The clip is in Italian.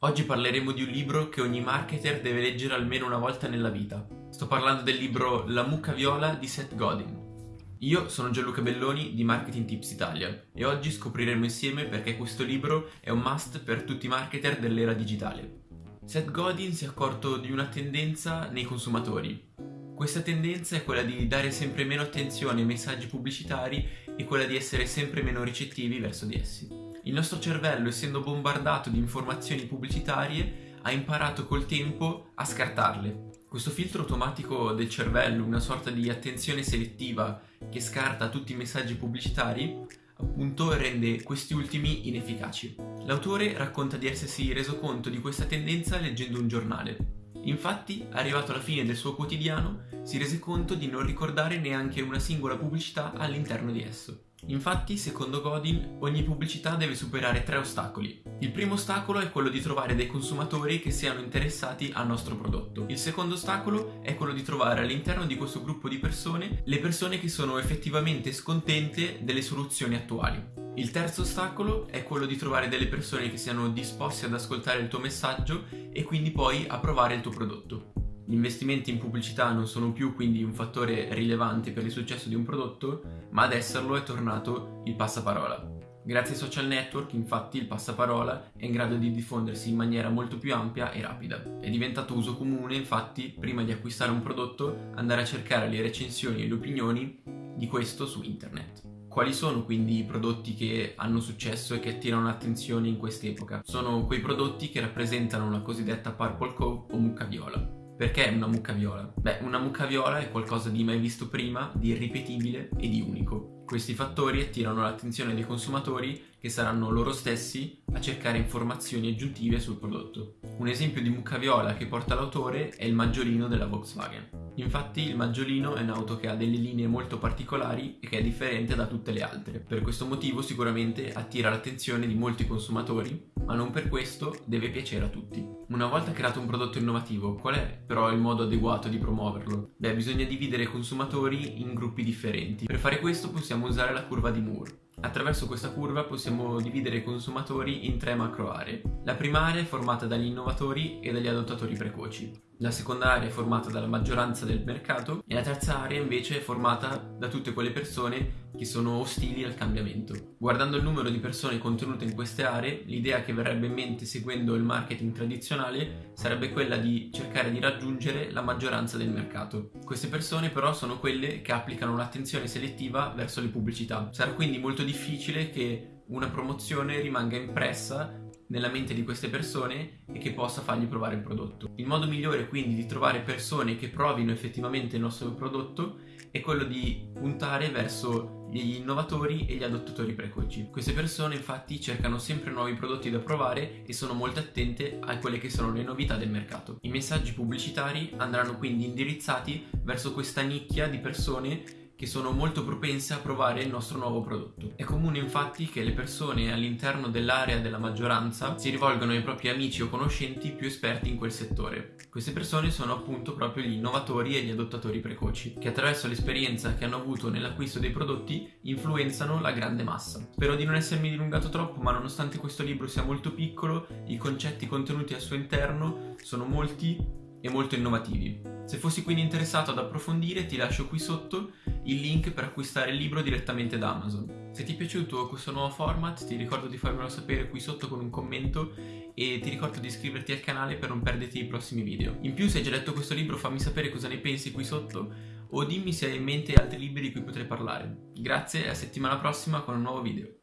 Oggi parleremo di un libro che ogni marketer deve leggere almeno una volta nella vita. Sto parlando del libro La mucca viola di Seth Godin. Io sono Gianluca Belloni di Marketing Tips Italia e oggi scopriremo insieme perché questo libro è un must per tutti i marketer dell'era digitale. Seth Godin si è accorto di una tendenza nei consumatori. Questa tendenza è quella di dare sempre meno attenzione ai messaggi pubblicitari e quella di essere sempre meno ricettivi verso di essi. Il nostro cervello, essendo bombardato di informazioni pubblicitarie, ha imparato col tempo a scartarle. Questo filtro automatico del cervello, una sorta di attenzione selettiva che scarta tutti i messaggi pubblicitari, appunto rende questi ultimi inefficaci. L'autore racconta di essersi reso conto di questa tendenza leggendo un giornale. Infatti, arrivato alla fine del suo quotidiano, si rese conto di non ricordare neanche una singola pubblicità all'interno di esso. Infatti, secondo Godin, ogni pubblicità deve superare tre ostacoli. Il primo ostacolo è quello di trovare dei consumatori che siano interessati al nostro prodotto. Il secondo ostacolo è quello di trovare all'interno di questo gruppo di persone le persone che sono effettivamente scontente delle soluzioni attuali. Il terzo ostacolo è quello di trovare delle persone che siano disposte ad ascoltare il tuo messaggio e quindi poi a provare il tuo prodotto. Gli investimenti in pubblicità non sono più quindi un fattore rilevante per il successo di un prodotto, ma ad esserlo è tornato il passaparola. Grazie ai social network, infatti, il passaparola è in grado di diffondersi in maniera molto più ampia e rapida. È diventato uso comune, infatti, prima di acquistare un prodotto, andare a cercare le recensioni e le opinioni di questo su internet. Quali sono quindi i prodotti che hanno successo e che attirano l'attenzione in quest'epoca? Sono quei prodotti che rappresentano la cosiddetta purple cove o mucca viola. Perché una mucca viola? Beh, una mucca viola è qualcosa di mai visto prima, di irripetibile e di unico. Questi fattori attirano l'attenzione dei consumatori che saranno loro stessi a cercare informazioni aggiuntive sul prodotto. Un esempio di mucca viola che porta l'autore è il maggiolino della Volkswagen. Infatti il maggiolino è un'auto che ha delle linee molto particolari e che è differente da tutte le altre. Per questo motivo sicuramente attira l'attenzione di molti consumatori, ma non per questo deve piacere a tutti. Una volta creato un prodotto innovativo, qual è però il modo adeguato di promuoverlo? Beh, bisogna dividere i consumatori in gruppi differenti. Per fare questo possiamo usare la curva di Moore. Attraverso questa curva possiamo dividere i consumatori in tre macro aree. La prima area è formata dagli innovatori e dagli adottatori precoci. La seconda area è formata dalla maggioranza del mercato e la terza area invece è formata da tutte quelle persone che sono ostili al cambiamento. Guardando il numero di persone contenute in queste aree, l'idea che verrebbe in mente seguendo il marketing tradizionale sarebbe quella di cercare di raggiungere la maggioranza del mercato. Queste persone però sono quelle che applicano l'attenzione selettiva verso le pubblicità. Sarà quindi molto difficile che una promozione rimanga impressa nella mente di queste persone e che possa fargli provare il prodotto. Il modo migliore quindi di trovare persone che provino effettivamente il nostro prodotto è quello di puntare verso gli innovatori e gli adottatori precoci. Queste persone infatti cercano sempre nuovi prodotti da provare e sono molto attente a quelle che sono le novità del mercato. I messaggi pubblicitari andranno quindi indirizzati verso questa nicchia di persone che sono molto propense a provare il nostro nuovo prodotto. È comune infatti che le persone all'interno dell'area della maggioranza si rivolgano ai propri amici o conoscenti più esperti in quel settore. Queste persone sono appunto proprio gli innovatori e gli adottatori precoci, che attraverso l'esperienza che hanno avuto nell'acquisto dei prodotti influenzano la grande massa. Spero di non essermi dilungato troppo, ma nonostante questo libro sia molto piccolo, i concetti contenuti al suo interno sono molti e molto innovativi. Se fossi quindi interessato ad approfondire ti lascio qui sotto il link per acquistare il libro direttamente da Amazon. Se ti è piaciuto questo nuovo format ti ricordo di farmelo sapere qui sotto con un commento e ti ricordo di iscriverti al canale per non perderti i prossimi video. In più se hai già letto questo libro fammi sapere cosa ne pensi qui sotto o dimmi se hai in mente altri libri di cui potrei parlare. Grazie e a settimana prossima con un nuovo video.